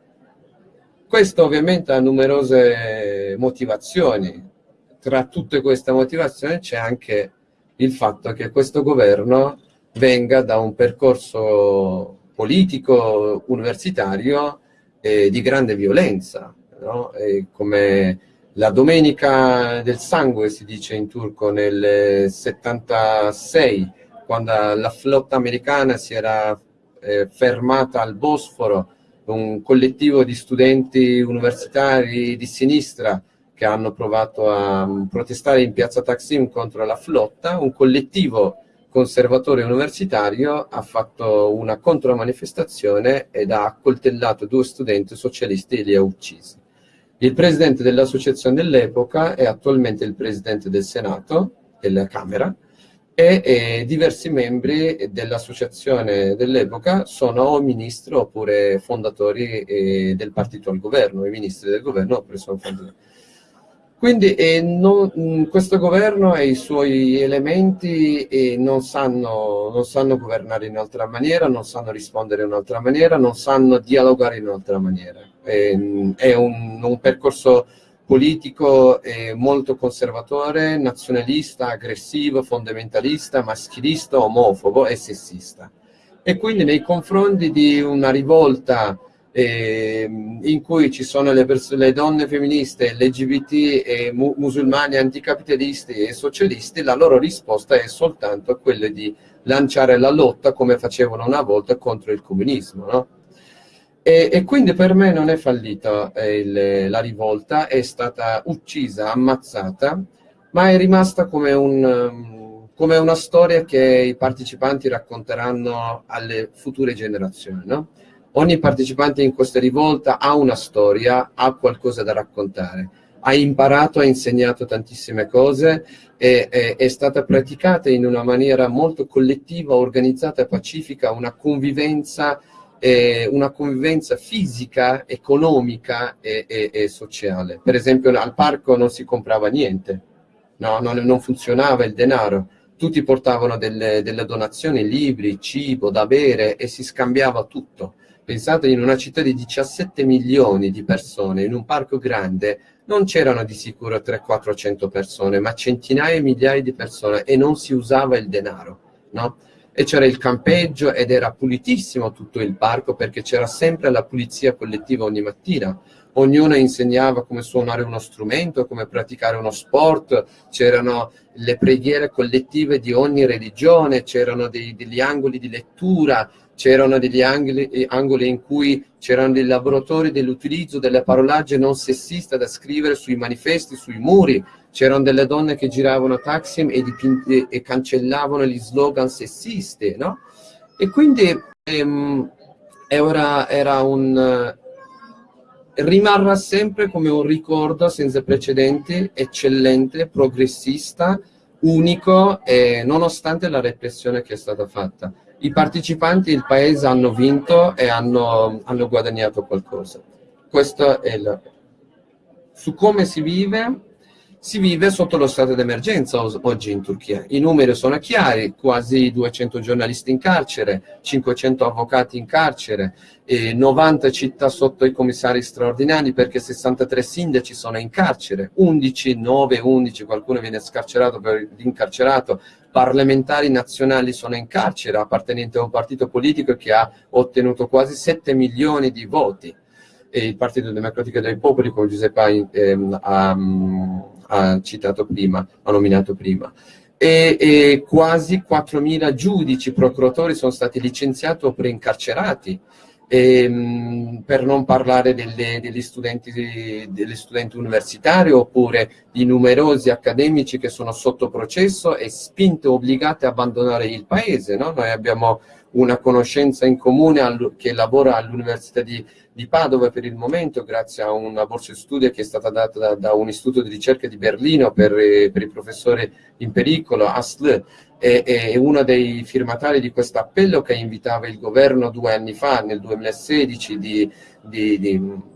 Questo ovviamente ha numerose motivazioni. Tra tutte queste motivazioni c'è anche il fatto che questo governo venga da un percorso politico universitario eh, di grande violenza, no? come la domenica del sangue si dice in turco nel 76 quando la flotta americana si era eh, fermata al Bosforo un collettivo di studenti universitari di sinistra che hanno provato a mm, protestare in piazza Taksim contro la flotta. Un collettivo conservatore universitario ha fatto una contromanifestazione ed ha accoltellato due studenti socialisti e li ha uccisi il presidente dell'associazione dell'epoca è attualmente il presidente del Senato, della Camera, e, e diversi membri dell'associazione dell'epoca sono o ministri oppure fondatori eh, del partito al governo, i ministri del governo oppure sono fondatori. Quindi eh, non, mm, questo governo e i suoi elementi eh, non, sanno, non, sanno, governare in un'altra maniera, non sanno rispondere in un'altra maniera, non sanno dialogare in un'altra maniera. Eh, è un, un, percorso politico molto conservatore, nazionalista, aggressivo, fondamentalista, maschilista, omofobo e sessista. E quindi nei confronti di una rivolta eh, in cui ci sono le, le donne femministe, LGBT, e mu musulmani anticapitalisti e socialisti, la loro risposta è soltanto quella di lanciare la lotta come facevano una volta contro il comunismo. No? E, e, quindi per me non è fallita eh, la rivolta, è stata uccisa, ammazzata, ma è rimasta come, un, come una storia che i partecipanti racconteranno alle future generazioni. No? Ogni partecipante in questa rivolta ha una storia, ha qualcosa da raccontare. Ha imparato, ha insegnato tantissime cose e, e è stata praticata in una maniera molto collettiva, organizzata e pacifica, una convivenza, una convivenza fisica, economica e, e, e, sociale. Per esempio al parco non si comprava niente, no? non, non funzionava il denaro, tutti portavano delle, delle donazioni, libri, cibo da bere e si scambiava tutto Pensate in una città di 17 milioni di persone, in un parco grande, non c'erano di sicuro 300-400 persone, ma centinaia e migliaia di persone e non si usava il denaro, no? E c'era il campeggio ed era pulitissimo tutto il parco perché c'era sempre la pulizia collettiva ogni mattina. Ognuno insegnava come suonare uno strumento, come praticare uno sport, c'erano le preghiere collettive di ogni religione, c'erano degli angoli di lettura, c'erano degli angoli, eh, angoli, in cui c'erano dei laboratori dell'utilizzo delle parolagge non sessiste da scrivere sui manifesti, sui muri, c'erano delle donne che giravano Taksim e, dipinti, e cancellavano gli slogan sessisti, no? E quindi ehm, era, era un... rimarrà sempre come un ricordo senza precedenti, eccellente, progressista, unico, eh, nonostante la repressione che è stata fatta i partecipanti il paese hanno vinto e hanno, hanno guadagnato qualcosa. Questo è il... Su come si vive, si vive sotto lo stato d'emergenza oggi in Turchia. I numeri sono chiari, quasi 200 giornalisti in carcere, 500 avvocati in carcere, 90 città sotto i commissari straordinari perché 63 sindaci sono in carcere, 11, 9, 11, qualcuno viene scarcerato per l'incarcerato, parlamentari nazionali sono in carcere appartenenti a un partito politico che ha ottenuto quasi 7 milioni di voti e il Partito Democratico dei Popoli, come Giuseppe ehm, ha, ha, citato prima, ha nominato prima. E, e quasi 4.000 giudici, procuratori sono stati licenziati o preincarcerati, ehm, per non parlare delle, degli, studenti, degli studenti universitari oppure di numerosi accademici che sono sotto processo e spinte obbligate a abbandonare il paese. No? Noi abbiamo una conoscenza in comune che lavora all'Università di, di, Padova per il momento, grazie a una borsa di studio che è stata data da, da un istituto di ricerca di Berlino per, per i professori in pericolo, ASL, è, è uno dei firmatari di questo appello che invitava il governo due anni fa, nel 2016, di, di, di,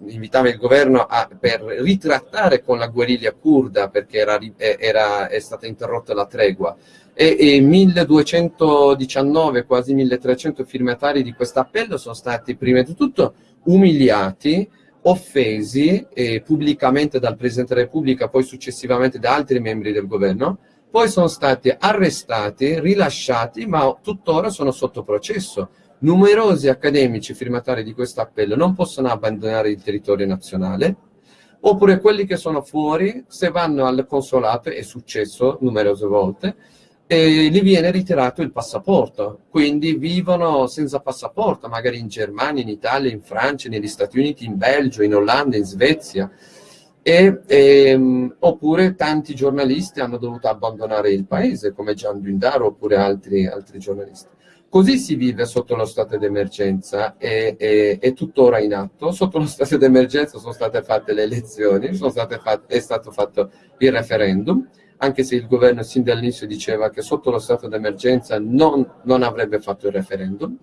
invitava il governo a, per ritrattare con la guerriglia kurda perché era, era, è stata interrotta la tregua e, e 1219, quasi 1300 firmatari di questo appello sono stati prima di tutto umiliati, offesi eh, pubblicamente dal Presidente della Repubblica, poi successivamente da altri membri del governo, poi sono stati arrestati, rilasciati, ma tuttora sono sotto processo. Numerosi accademici firmatari di questo appello non possono abbandonare il territorio nazionale, oppure quelli che sono fuori, se vanno al consolato, è successo numerose volte, e gli viene ritirato il passaporto, quindi vivono senza passaporto, magari in Germania, in Italia, in Francia, negli Stati Uniti, in Belgio, in Olanda, in Svezia. E, e, ehm, oppure tanti giornalisti hanno dovuto abbandonare il paese, come Gian Dundaro oppure altri, altri giornalisti. Così si vive sotto lo stato d'emergenza, è, è, è, tuttora in atto. Sotto lo stato d'emergenza sono state fatte le elezioni, fatte, è stato fatto il referendum, anche se il governo sin dall'inizio diceva che sotto lo stato d'emergenza non, non, avrebbe fatto il referendum,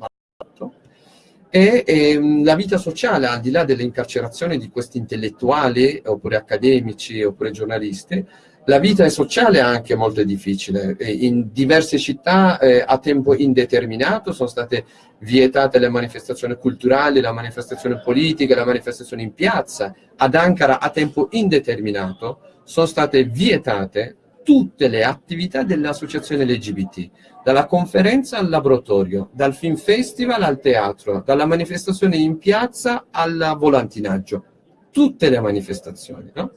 e, e ehm, la vita sociale, al di là dell'incarcerazione di questi intellettuali, oppure accademici, oppure giornalisti, la vita sociale è anche molto difficile. In diverse città eh, a tempo indeterminato sono state vietate le manifestazioni culturali, la manifestazione politica, la manifestazione in piazza. Ad Ankara a tempo indeterminato sono state vietate tutte le attività delle associazioni LGBT, dalla conferenza al laboratorio, dal film festival al teatro, dalla manifestazione in piazza al volantinaggio, tutte le manifestazioni. No?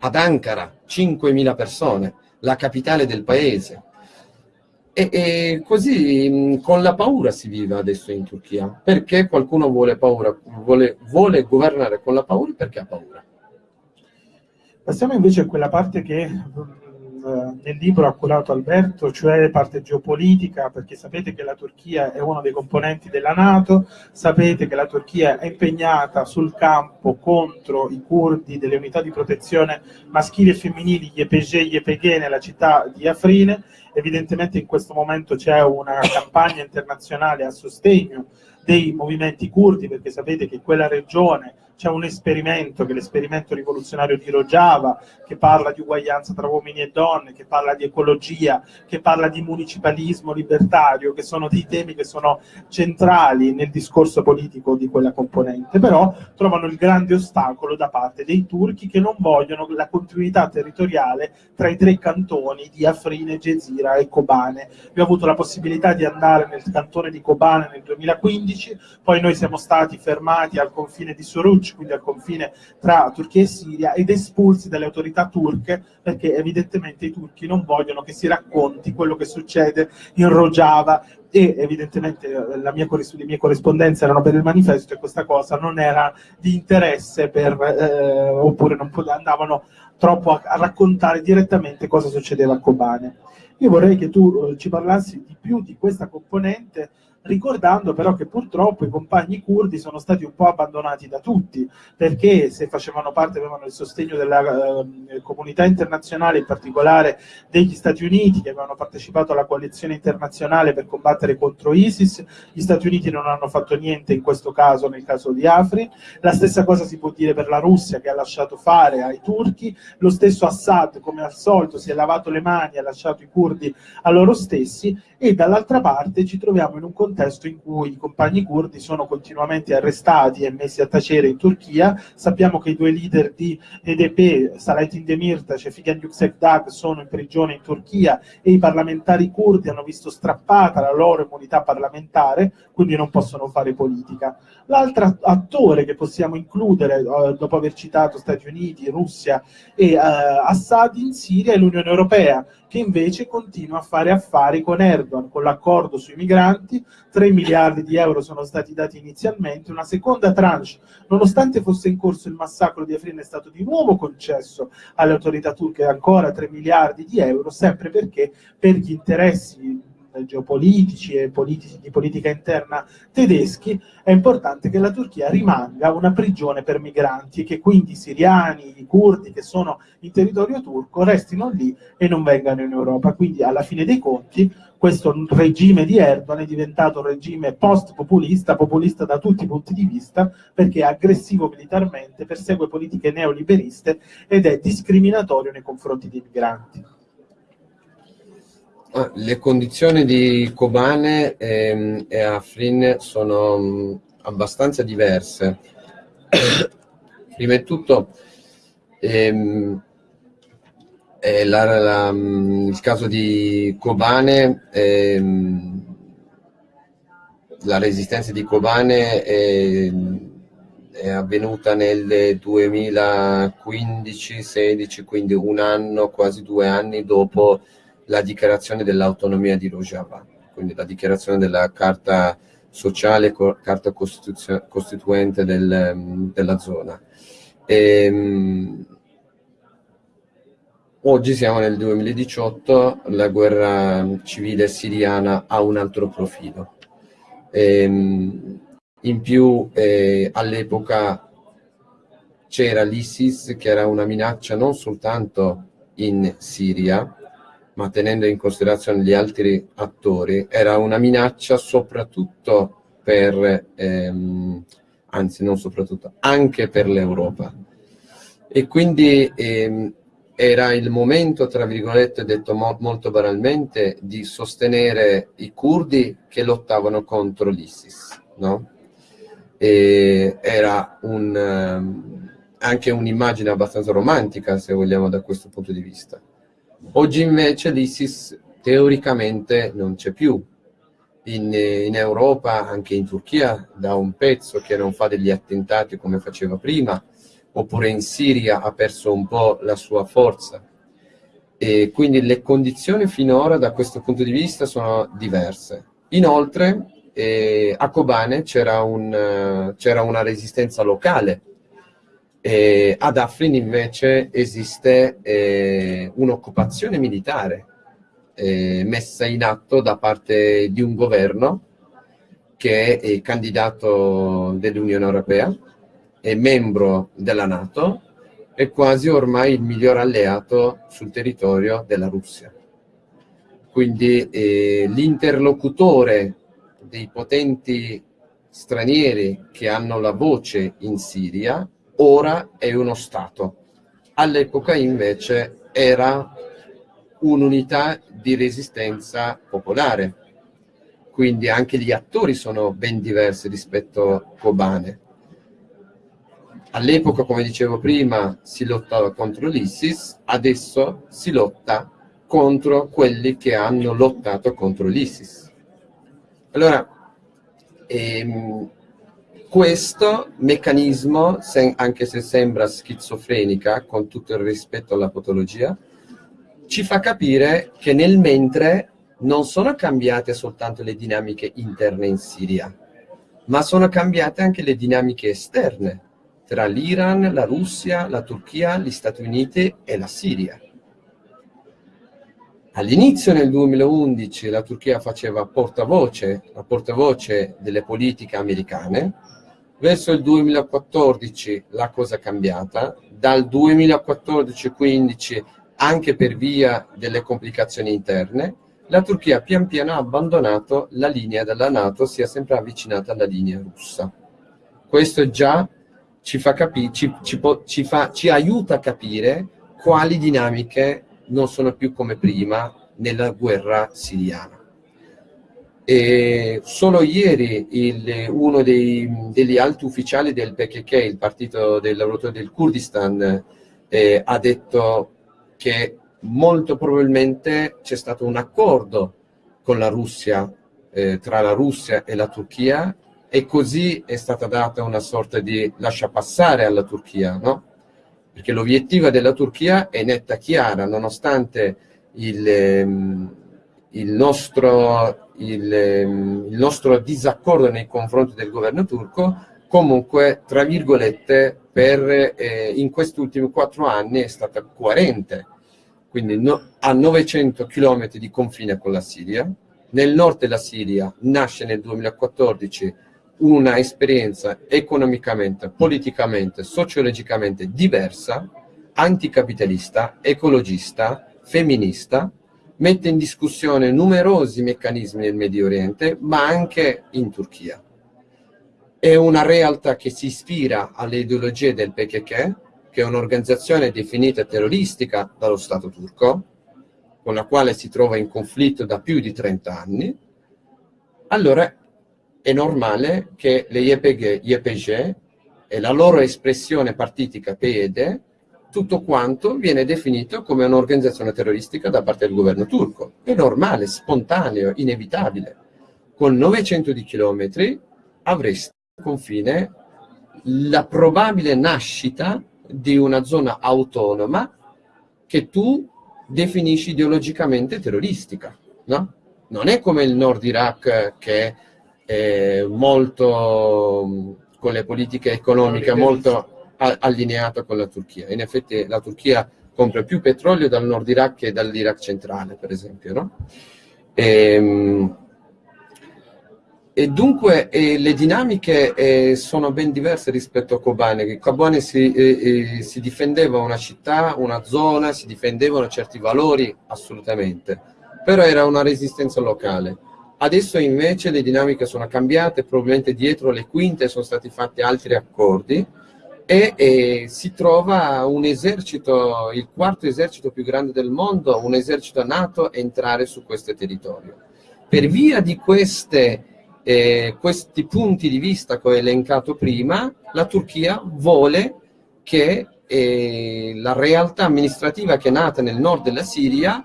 Ad Ankara 5.000 persone, la capitale del paese. E, e, così con la paura si vive adesso in Turchia. Perché qualcuno vuole, paura, vuole, vuole governare con la paura? Perché ha paura. Passiamo invece a quella parte che nel libro ha curato Alberto, cioè parte geopolitica, perché sapete che la Turchia è uno dei componenti della Nato, sapete che la Turchia è impegnata sul campo contro i curdi delle unità di protezione maschili e femminili, EPG, gli EPG nella città di Afrine, evidentemente in questo momento c'è una campagna internazionale a sostegno dei movimenti curdi, perché sapete che quella regione c'è un esperimento, che è l'esperimento rivoluzionario di Rojava, che parla di uguaglianza tra uomini e donne, che parla di ecologia, che parla di municipalismo libertario, che sono dei temi che sono centrali nel discorso politico di quella componente, però trovano il grande ostacolo da parte dei turchi che non vogliono la continuità territoriale tra i tre cantoni di Afrine, Gezira e Kobane. Io ho avuto la possibilità di andare nel cantone di Kobane nel 2015, poi noi siamo stati fermati al confine di Suruc quindi al confine tra Turchia e Siria, ed espulsi dalle autorità turche perché evidentemente i turchi non vogliono che si racconti quello che succede in Rojava e evidentemente eh, mia, le mie corrispondenze erano per il manifesto e questa cosa non era di interesse per, eh, oppure non andavano troppo a, a, raccontare direttamente cosa succedeva a Kobane. Io vorrei che tu eh, ci parlassi di più di questa componente ricordando però che purtroppo i compagni curdi sono stati un po' abbandonati da tutti, perché se facevano parte, avevano il sostegno della eh, comunità internazionale, in particolare degli Stati Uniti, che avevano partecipato alla coalizione internazionale per combattere contro ISIS, gli Stati Uniti non hanno fatto niente in questo caso, nel caso di Afrin, la stessa cosa si può dire per la Russia che ha lasciato fare ai turchi, lo stesso Assad come al solito si è lavato le mani, ha lasciato i curdi a loro stessi. E dall'altra parte ci troviamo in un contesto in cui i compagni curdi sono continuamente arrestati e messi a tacere in Turchia, sappiamo che i due leader di EDP, Salatin Demirtas e Figen Yüksekdag sono in prigione in Turchia e i parlamentari curdi hanno visto strappata la loro immunità parlamentare, quindi non possono fare politica. L'altro attore che possiamo includere, eh, dopo aver citato Stati Uniti, Russia e eh, Assad in Siria, è l'Unione Europea, che invece continua a fare affari con Erdogan, con l'accordo sui migranti, 3 miliardi di euro sono stati dati inizialmente, una seconda tranche, nonostante fosse in corso il massacro di Afrin, è stato di nuovo concesso alle autorità turche ancora 3 miliardi di euro, sempre perché per gli interessi geopolitici e politici, di politica interna tedeschi, è importante che la Turchia rimanga una prigione per migranti e che quindi i siriani, i curdi che sono in territorio turco restino lì e non vengano in Europa. Quindi alla fine dei conti questo regime di Erdogan è diventato un regime post-populista, populista da tutti i punti di vista, perché è aggressivo militarmente, persegue politiche neoliberiste ed è discriminatorio nei confronti dei migranti. Ah, le condizioni di Kobane e, ehm, e Afrin sono mm, abbastanza diverse. Prima di tutto, ehm, la, la, mm, il caso di Kobane, ehm, la resistenza di Kobane è, è avvenuta nel 2015-16, quindi un anno, quasi due anni dopo la dichiarazione dell'autonomia di Rojava, quindi la dichiarazione della carta sociale, carta costituente del, della zona. E, um, oggi siamo nel 2018, la guerra civile siriana ha un altro profilo. E, um, in più eh, all'epoca c'era l'ISIS che era una minaccia non soltanto in Siria, ma tenendo in considerazione gli altri attori, era una minaccia soprattutto per, ehm, anzi non soprattutto, anche per l'Europa. E quindi ehm, era il momento, tra virgolette, detto mo molto banalmente, di sostenere i curdi che lottavano contro l'ISIS, no? Era un, um, anche un'immagine abbastanza romantica, se vogliamo, da questo punto di vista. Oggi invece l'ISIS teoricamente non c'è più. In, in, Europa, anche in Turchia, da un pezzo che non fa degli attentati come faceva prima, oppure in Siria ha perso un po' la sua forza. E quindi le condizioni finora da questo punto di vista sono diverse. Inoltre eh, a Kobane c'era un, uh, una resistenza locale, e ad Afrin invece esiste eh, un'occupazione militare eh, messa in atto da parte di un governo che è candidato dell'Unione Europea è membro della Nato, è quasi ormai il miglior alleato sul territorio della Russia. Quindi eh, l'interlocutore dei potenti stranieri che hanno la voce in Siria ora è uno Stato. All'epoca invece era un'unità di resistenza popolare. Quindi anche gli attori sono ben diversi rispetto a Kobane All'epoca, come dicevo prima, si lottava contro l'ISIS, adesso si lotta contro quelli che hanno lottato contro l'ISIS. Allora, ehm, questo meccanismo, anche se sembra schizofrenica, con tutto il rispetto alla patologia, ci fa capire che nel mentre non sono cambiate soltanto le dinamiche interne in Siria, ma sono cambiate anche le dinamiche esterne tra l'Iran, la Russia, la Turchia, gli Stati Uniti e la Siria. All'inizio nel 2011 la Turchia faceva portavoce, la portavoce delle politiche americane, verso il 2014 la cosa è cambiata, dal 2014-15 anche per via delle complicazioni interne, la Turchia pian piano ha abbandonato la linea della Nato, si è sempre avvicinata alla linea russa. Questo già ci, fa capi- ci, ci, ci, fa, ci aiuta a capire quali dinamiche non sono più come prima nella guerra siriana. E solo ieri il, uno dei, degli alti ufficiali del PKK, il partito dei lavoratori del Kurdistan, eh, ha detto che molto probabilmente c'è stato un accordo con la Russia, eh, tra la Russia e la Turchia, e così è stata data una sorta di lascia passare alla Turchia, no? Perché l'obiettivo della Turchia è netta chiara, nonostante il, ehm, il, nostro, il, ehm, il nostro disaccordo nei confronti del governo turco, comunque, tra virgolette, per, eh, in questi ultimi quattro anni è stata coerente, quindi no, a 900 km di confine con la Siria, nel nord della Siria nasce nel 2014 una esperienza economicamente, politicamente, sociologicamente diversa, anticapitalista, ecologista, femminista, mette in discussione numerosi meccanismi nel Medio Oriente, ma anche in Turchia. È una realtà che si ispira alle ideologie del PKK, che è un'organizzazione definita terroristica dallo Stato turco, con la quale si trova in conflitto da più di 30 anni, allora è normale che le YPG, YPG e la loro espressione partitica PED, tutto quanto viene definito come un'organizzazione terroristica da parte del governo turco. È normale, spontaneo, inevitabile. Con 900 di chilometri avresti al confine la probabile nascita di una zona autonoma che tu definisci ideologicamente terroristica, no? Non è come il Nord Iraq che eh, molto con le politiche economiche molto allineato con la Turchia. In effetti la Turchia compra più petrolio dal nord Iraq che dall'Iraq centrale, per esempio. No? E, ehm, e, dunque eh, le dinamiche eh, sono ben diverse rispetto a Kobane. Kobane si, eh, eh, si difendeva una città, una zona, si difendevano certi valori assolutamente, però era una resistenza locale. Adesso invece le dinamiche sono cambiate, probabilmente dietro le quinte sono stati fatti altri accordi e, e, si trova un esercito, il quarto esercito più grande del mondo, un esercito NATO, entrare su questo territorio. Per via di queste, eh, questi punti di vista che ho elencato prima, la Turchia vuole che eh, la realtà amministrativa che è nata nel nord della Siria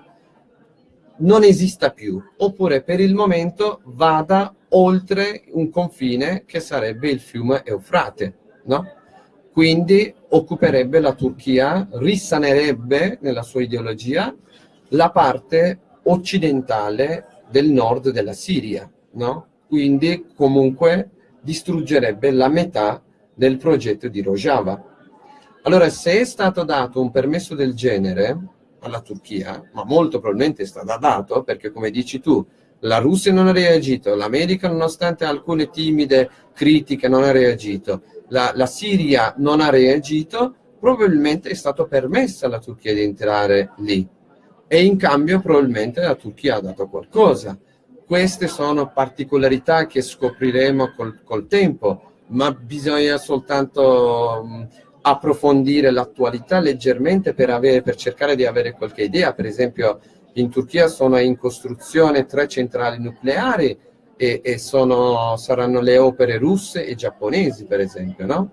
non esista più, oppure per il momento vada oltre un confine che sarebbe il fiume Eufrate, no? Quindi occuperebbe la Turchia, risanerebbe nella sua ideologia la parte occidentale del nord della Siria, no? Quindi comunque distruggerebbe la metà del progetto di Rojava. Allora, se è stato dato un permesso del genere, alla Turchia, ma molto probabilmente è stato dato perché come dici tu, la Russia non ha reagito, l'America nonostante alcune timide critiche non ha reagito, la, la Siria non ha reagito, probabilmente è stato permesso alla Turchia di entrare lì e in cambio probabilmente la Turchia ha dato qualcosa. Queste sono particolarità che scopriremo col, col tempo, ma bisogna soltanto approfondire l'attualità leggermente per, avere, per cercare di avere qualche idea. Per esempio in Turchia sono in costruzione tre centrali nucleari e, e sono, saranno le opere russe e giapponesi, per esempio, no?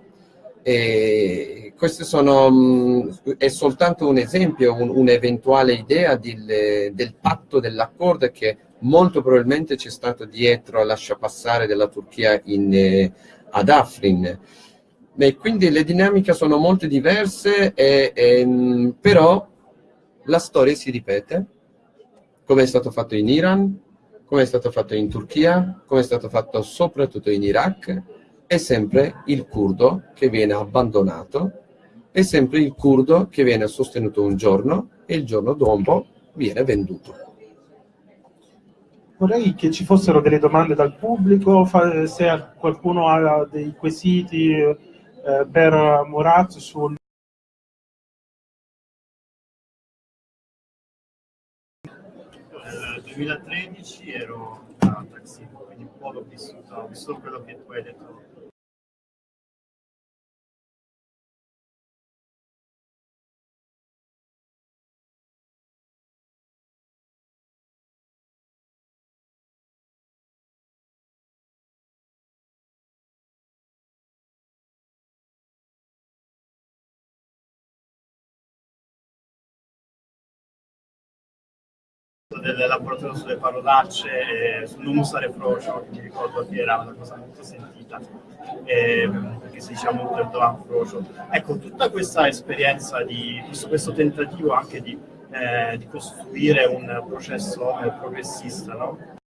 E questo sono, è soltanto un esempio, un'eventuale un idea di, del patto, dell'accordo che molto probabilmente c'è stato dietro a lascia passare della Turchia in, eh, ad Afrin. Beh, quindi le dinamiche sono molto diverse, e, e, però la storia si ripete, come è stato fatto in Iran, come è stato fatto in Turchia, come è stato fatto soprattutto in Iraq, è sempre il curdo che viene abbandonato, è sempre il curdo che viene sostenuto un giorno e il giorno dopo viene venduto. Vorrei che ci fossero delle domande dal pubblico, se qualcuno ha dei quesiti eh, per Murat sul 2013 ero a taxi, quindi un po' l'ho vissuto, ho visto quello che tu hai detto del laboratorio sulle parolacce e sul non usare frocio, mi ricordo che era una cosa molto sentita, eh, perché si diceva molto del Dovan frocio. Ecco, tutta questa esperienza, di questo, questo tentativo anche di, eh, di costruire un processo eh, progressista, no?